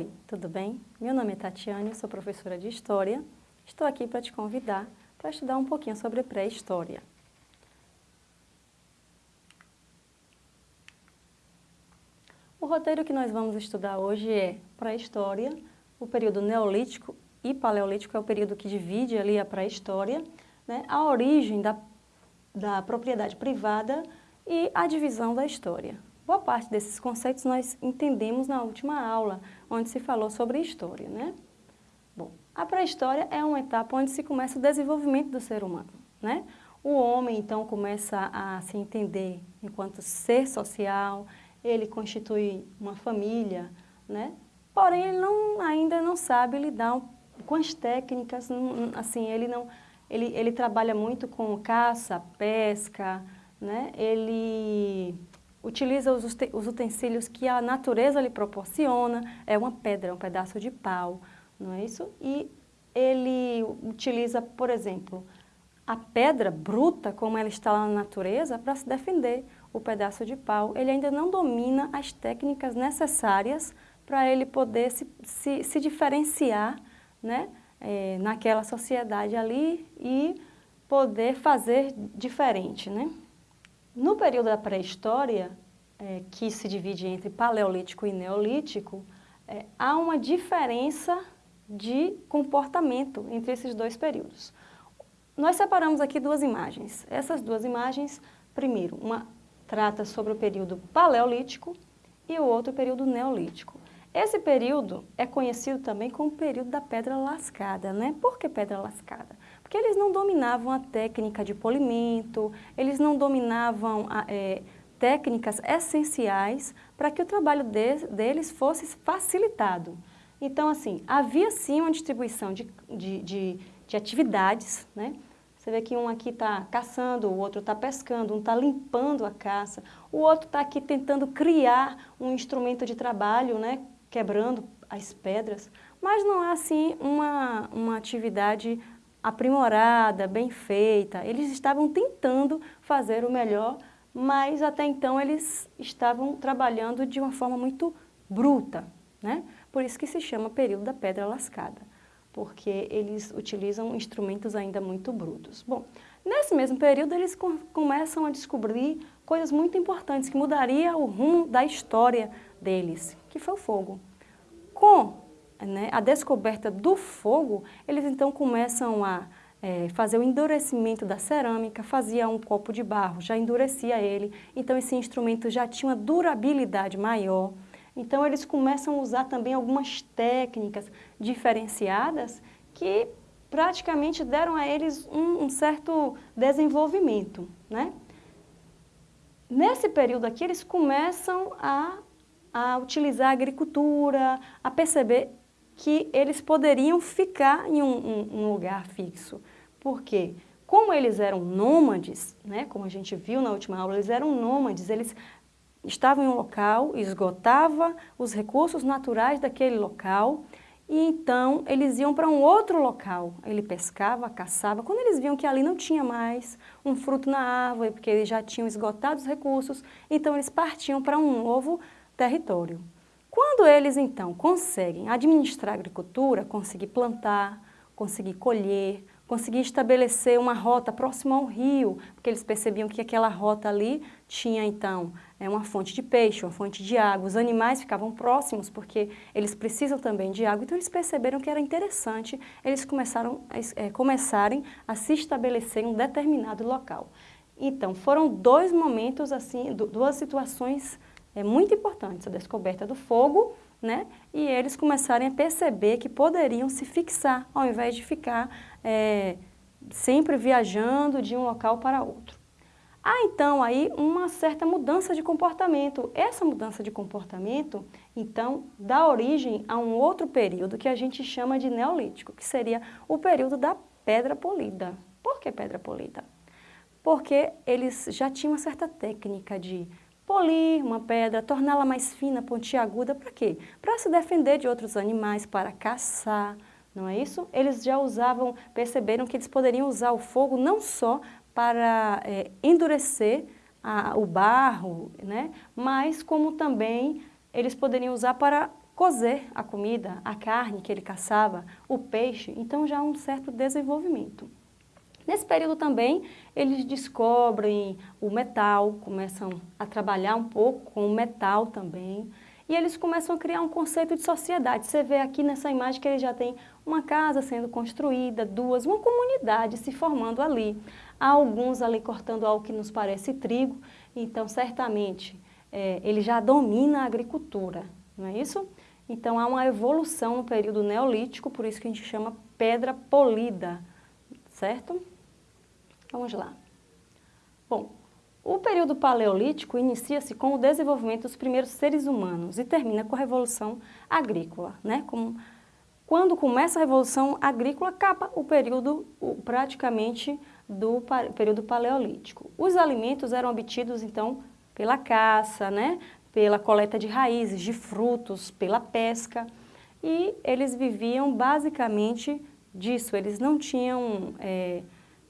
Oi, tudo bem? Meu nome é Tatiane, sou professora de História. Estou aqui para te convidar para estudar um pouquinho sobre pré-história. O roteiro que nós vamos estudar hoje é pré-história, o período neolítico e paleolítico é o período que divide ali a pré-história, né? a origem da, da propriedade privada e a divisão da história. Boa parte desses conceitos nós entendemos na última aula, onde se falou sobre história, né? Bom, a pré-história é uma etapa onde se começa o desenvolvimento do ser humano, né? O homem, então, começa a se entender enquanto ser social, ele constitui uma família, né? Porém, ele não, ainda não sabe lidar com as técnicas, assim, ele não... Ele, ele trabalha muito com caça, pesca, né? Ele utiliza os, os utensílios que a natureza lhe proporciona, é uma pedra, um pedaço de pau, não é isso? E ele utiliza, por exemplo, a pedra bruta, como ela está lá na natureza, para se defender o pedaço de pau. Ele ainda não domina as técnicas necessárias para ele poder se, se, se diferenciar né, é, naquela sociedade ali e poder fazer diferente. Né? No período da pré-história, é, que se divide entre paleolítico e neolítico, é, há uma diferença de comportamento entre esses dois períodos. Nós separamos aqui duas imagens. Essas duas imagens, primeiro, uma trata sobre o período paleolítico e o outro período neolítico. Esse período é conhecido também como período da pedra lascada, né? Por que pedra lascada? Porque eles não dominavam a técnica de polimento, eles não dominavam é, técnicas essenciais para que o trabalho de, deles fosse facilitado. Então, assim, havia sim uma distribuição de, de, de, de atividades, né? Você vê que um aqui está caçando, o outro está pescando, um está limpando a caça, o outro está aqui tentando criar um instrumento de trabalho, né? quebrando as pedras, mas não é assim uma, uma atividade aprimorada, bem feita. Eles estavam tentando fazer o melhor, mas até então eles estavam trabalhando de uma forma muito bruta, né? Por isso que se chama período da pedra lascada, porque eles utilizam instrumentos ainda muito brutos. Bom, nesse mesmo período eles com, começam a descobrir coisas muito importantes que mudaria o rumo da história deles, que foi o fogo. Com né, a descoberta do fogo, eles então começam a é, fazer o endurecimento da cerâmica, fazia um copo de barro, já endurecia ele, então esse instrumento já tinha uma durabilidade maior. Então eles começam a usar também algumas técnicas diferenciadas que praticamente deram a eles um, um certo desenvolvimento. Né? Nesse período aqui, eles começam a, a utilizar a agricultura, a perceber que eles poderiam ficar em um, um, um lugar fixo. Por quê? Como eles eram nômades, né, como a gente viu na última aula, eles eram nômades, eles estavam em um local, esgotava os recursos naturais daquele local e então eles iam para um outro local. Ele pescava, caçava. Quando eles viam que ali não tinha mais um fruto na árvore, porque eles já tinham esgotado os recursos, então eles partiam para um novo território. Quando eles, então, conseguem administrar a agricultura, conseguir plantar, conseguir colher, conseguir estabelecer uma rota próxima ao rio, porque eles percebiam que aquela rota ali tinha, então, é uma fonte de peixe, uma fonte de água. Os animais ficavam próximos porque eles precisam também de água. Então, eles perceberam que era interessante eles começaram é, começarem a se estabelecer em um determinado local. Então, foram dois momentos, assim, duas situações é muito importante essa descoberta do fogo, né? E eles começarem a perceber que poderiam se fixar, ao invés de ficar é, sempre viajando de um local para outro. Há então aí uma certa mudança de comportamento. Essa mudança de comportamento, então, dá origem a um outro período que a gente chama de neolítico, que seria o período da pedra polida. Por que pedra polida? Porque eles já tinham uma certa técnica de polir uma pedra, torná-la mais fina, pontiaguda, para quê? Para se defender de outros animais, para caçar, não é isso? Eles já usavam, perceberam que eles poderiam usar o fogo não só para é, endurecer a, o barro, né? mas como também eles poderiam usar para cozer a comida, a carne que ele caçava, o peixe, então já há um certo desenvolvimento. Nesse período também, eles descobrem o metal, começam a trabalhar um pouco com o metal também, e eles começam a criar um conceito de sociedade. Você vê aqui nessa imagem que ele já tem uma casa sendo construída, duas, uma comunidade se formando ali. Há alguns ali cortando algo que nos parece trigo, então certamente é, ele já domina a agricultura, não é isso? Então há uma evolução no período neolítico, por isso que a gente chama pedra polida, certo? Vamos lá. Bom, o período paleolítico inicia-se com o desenvolvimento dos primeiros seres humanos e termina com a Revolução Agrícola. Né? Quando começa a Revolução Agrícola, acaba o período o, praticamente do período paleolítico. Os alimentos eram obtidos, então, pela caça, né? pela coleta de raízes, de frutos, pela pesca, e eles viviam basicamente disso, eles não tinham é,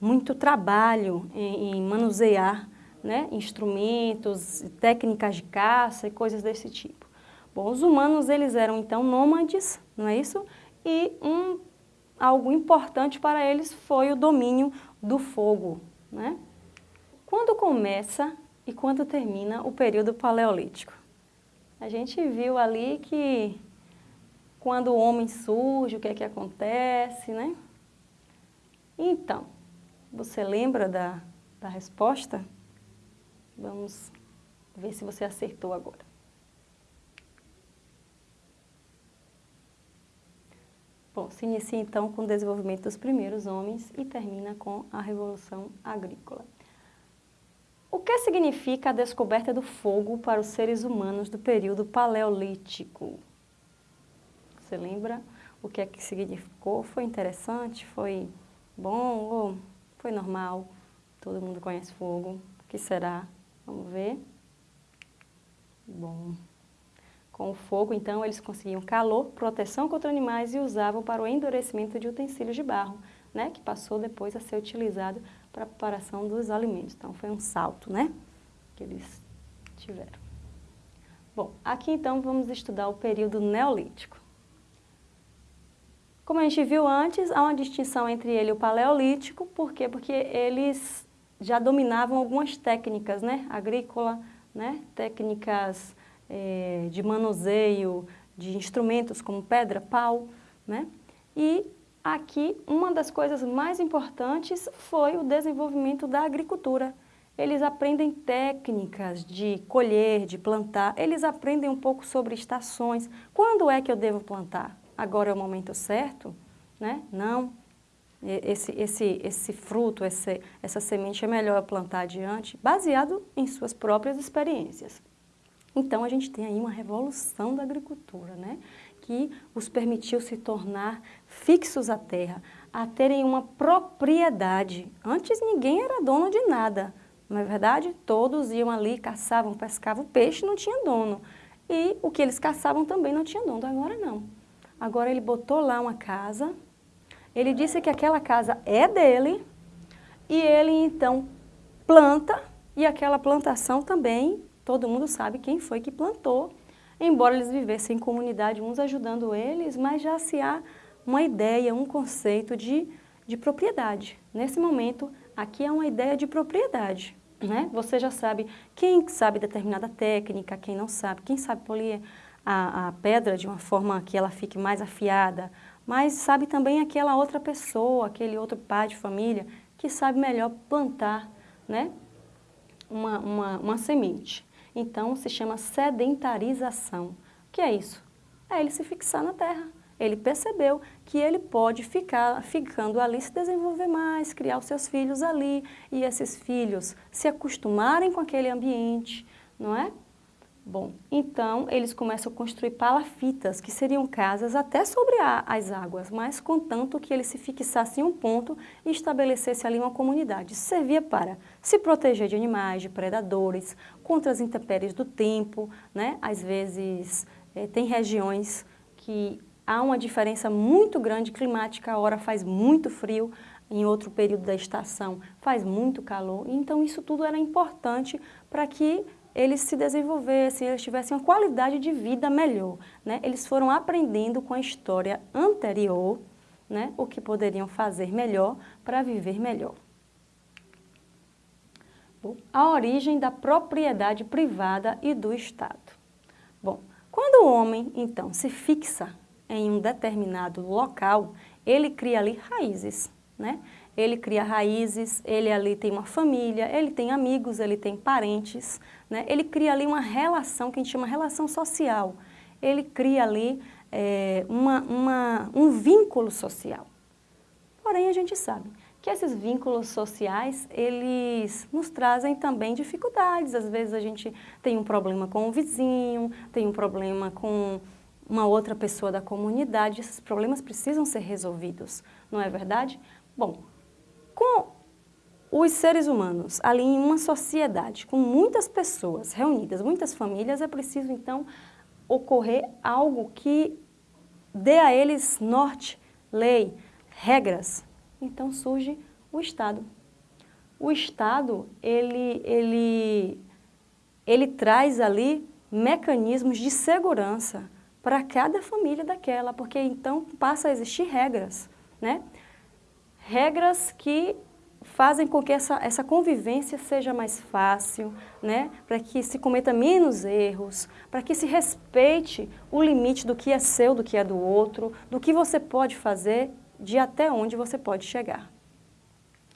muito trabalho em, em manusear né, instrumentos, técnicas de caça e coisas desse tipo. Bom, os humanos eles eram então nômades, não é isso? E um, algo importante para eles foi o domínio do fogo. Né? Quando começa e quando termina o período paleolítico? A gente viu ali que quando o homem surge, o que é que acontece, né? Então, você lembra da, da resposta? Vamos ver se você acertou agora. Bom, se inicia então com o desenvolvimento dos primeiros homens e termina com a Revolução Agrícola. O que significa a descoberta do fogo para os seres humanos do período paleolítico? Você lembra o que é que significou? Foi interessante? Foi bom ou foi normal? Todo mundo conhece fogo. O que será? Vamos ver. Bom. Com o fogo, então, eles conseguiam calor, proteção contra animais e usavam para o endurecimento de utensílios de barro, né? Que passou depois a ser utilizado para a preparação dos alimentos. Então, foi um salto, né? Que eles tiveram. Bom, aqui então vamos estudar o período neolítico. Como a gente viu antes, há uma distinção entre ele e o paleolítico, por quê? Porque eles já dominavam algumas técnicas, né? Agrícola, né? Técnicas é, de manuseio de instrumentos como pedra, pau, né? E aqui uma das coisas mais importantes foi o desenvolvimento da agricultura. Eles aprendem técnicas de colher, de plantar, eles aprendem um pouco sobre estações. Quando é que eu devo plantar? Agora é o momento certo? Né? Não esse, esse, esse fruto, esse, essa semente é melhor plantar adiante, baseado em suas próprias experiências. Então, a gente tem aí uma revolução da agricultura, né? que os permitiu se tornar fixos à terra, a terem uma propriedade. Antes ninguém era dono de nada, não é verdade? Todos iam ali, caçavam, pescavam, o peixe não tinha dono. E o que eles caçavam também não tinha dono, agora não. Agora ele botou lá uma casa, ele disse que aquela casa é dele e ele então planta e aquela plantação também, todo mundo sabe quem foi que plantou, embora eles vivessem em comunidade, uns ajudando eles, mas já se há uma ideia, um conceito de, de propriedade. Nesse momento, aqui é uma ideia de propriedade. Né? Você já sabe quem sabe determinada técnica, quem não sabe, quem sabe polir a, a pedra de uma forma que ela fique mais afiada, mas sabe também aquela outra pessoa, aquele outro pai de família, que sabe melhor plantar né, uma, uma, uma semente. Então, se chama sedentarização. O que é isso? É ele se fixar na terra. Ele percebeu que ele pode ficar ficando ali, se desenvolver mais, criar os seus filhos ali, e esses filhos se acostumarem com aquele ambiente, não é? Bom, então eles começam a construir palafitas, que seriam casas até sobre a, as águas, mas contanto que eles se fixassem em um ponto e estabelecesse ali uma comunidade. Isso servia para se proteger de animais, de predadores, contra as intempéries do tempo, né? Às vezes é, tem regiões que há uma diferença muito grande climática, a hora faz muito frio, em outro período da estação faz muito calor, então isso tudo era importante para que eles se desenvolvessem, eles tivessem uma qualidade de vida melhor. Né? Eles foram aprendendo com a história anterior né, o que poderiam fazer melhor para viver melhor. A origem da propriedade privada e do Estado. Bom, quando o homem, então, se fixa em um determinado local, ele cria ali raízes, né? Ele cria raízes, ele ali tem uma família, ele tem amigos, ele tem parentes, né? Ele cria ali uma relação que a gente chama relação social. Ele cria ali é, uma, uma, um vínculo social. Porém, a gente sabe que esses vínculos sociais, eles nos trazem também dificuldades. Às vezes a gente tem um problema com o vizinho, tem um problema com uma outra pessoa da comunidade, esses problemas precisam ser resolvidos, não é verdade? Bom, com os seres humanos ali em uma sociedade, com muitas pessoas reunidas, muitas famílias, é preciso então ocorrer algo que dê a eles norte, lei, regras. Então surge o Estado. O Estado, ele, ele, ele traz ali mecanismos de segurança para cada família daquela, porque então passa a existir regras, né? Regras que fazem com que essa, essa convivência seja mais fácil, né? para que se cometa menos erros, para que se respeite o limite do que é seu, do que é do outro, do que você pode fazer, de até onde você pode chegar.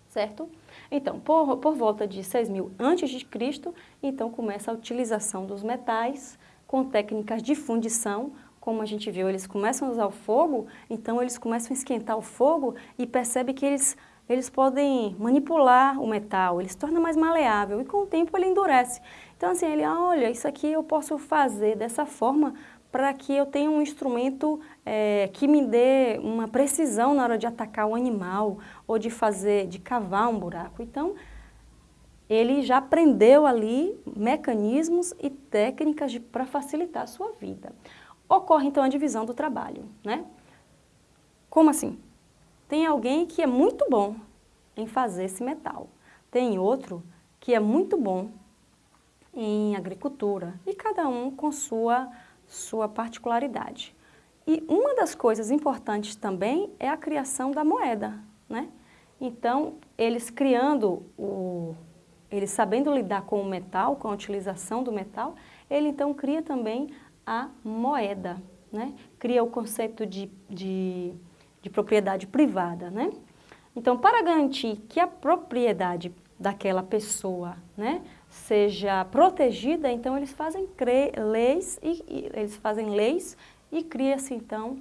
Certo? Então, por, por volta de 6.000 a.C., então começa a utilização dos metais, com técnicas de fundição, como a gente viu, eles começam a usar o fogo, então eles começam a esquentar o fogo e percebe que eles, eles podem manipular o metal, ele se torna mais maleável e com o tempo ele endurece. Então assim, ele, olha, isso aqui eu posso fazer dessa forma para que eu tenha um instrumento é, que me dê uma precisão na hora de atacar o animal ou de fazer, de cavar um buraco. Então, ele já aprendeu ali mecanismos e técnicas para facilitar a sua vida. Ocorre então a divisão do trabalho, né? Como assim? Tem alguém que é muito bom em fazer esse metal, tem outro que é muito bom em agricultura e cada um com sua, sua particularidade. E uma das coisas importantes também é a criação da moeda, né? Então, eles criando o, ele sabendo lidar com o metal, com a utilização do metal, ele então cria também a moeda, né? Cria o conceito de, de, de propriedade privada, né? Então, para garantir que a propriedade daquela pessoa, né, seja protegida, então eles fazem leis e, e, eles fazem leis e cria-se então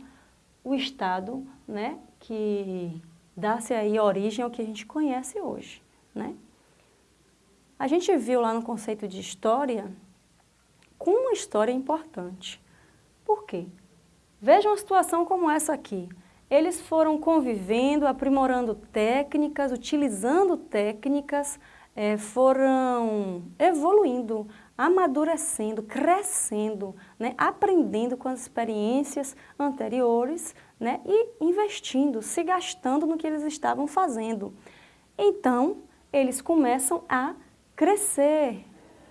o Estado, né, que dá-se aí origem ao que a gente conhece hoje, né? A gente viu lá no conceito de história, com uma história importante. Por quê? Veja uma situação como essa aqui. Eles foram convivendo, aprimorando técnicas, utilizando técnicas, é, foram evoluindo, amadurecendo, crescendo, né, aprendendo com as experiências anteriores né, e investindo, se gastando no que eles estavam fazendo. Então, eles começam a crescer,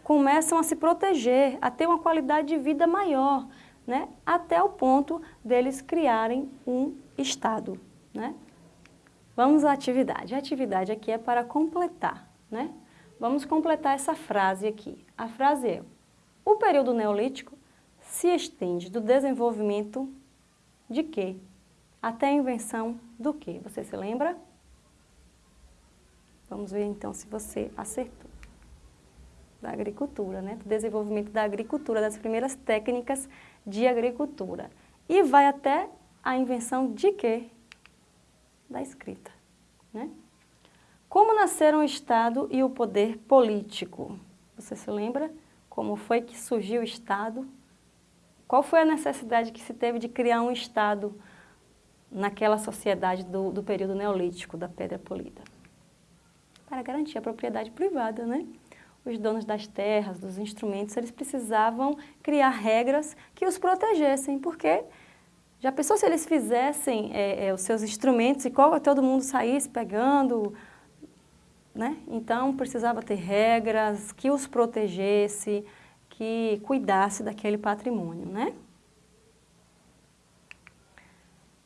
começam a se proteger, a ter uma qualidade de vida maior, né? até o ponto deles criarem um Estado. Né? Vamos à atividade. A atividade aqui é para completar. Né? Vamos completar essa frase aqui. A frase é, o período neolítico se estende do desenvolvimento de quê? Até a invenção do quê? Você se lembra? Vamos ver então se você acertou da agricultura, né? do desenvolvimento da agricultura, das primeiras técnicas de agricultura. E vai até a invenção de quê? Da escrita. Né? Como nasceram o Estado e o poder político? Você se lembra como foi que surgiu o Estado? Qual foi a necessidade que se teve de criar um Estado naquela sociedade do, do período neolítico, da pedra polida? Para garantir a propriedade privada, né? Os donos das terras, dos instrumentos, eles precisavam criar regras que os protegessem, porque já pensou se eles fizessem é, é, os seus instrumentos e qual, todo mundo saísse pegando, né? Então precisava ter regras que os protegesse, que cuidasse daquele patrimônio, né?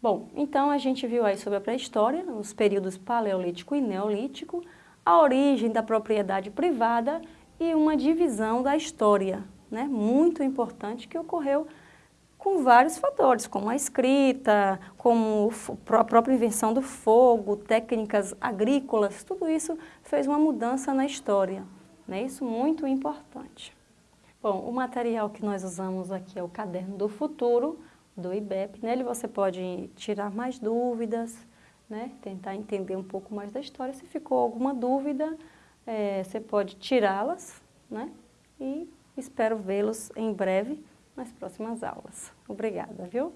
Bom, então a gente viu aí sobre a pré-história, os períodos paleolítico e neolítico, a origem da propriedade privada e uma divisão da história, né, muito importante que ocorreu com vários fatores, como a escrita, como a própria invenção do fogo, técnicas agrícolas, tudo isso fez uma mudança na história, né, isso muito importante. Bom, o material que nós usamos aqui é o Caderno do Futuro, do IBEP. Nele você pode tirar mais dúvidas, né? tentar entender um pouco mais da história. Se ficou alguma dúvida, é, você pode tirá-las né? e espero vê-los em breve nas próximas aulas. Obrigada, viu?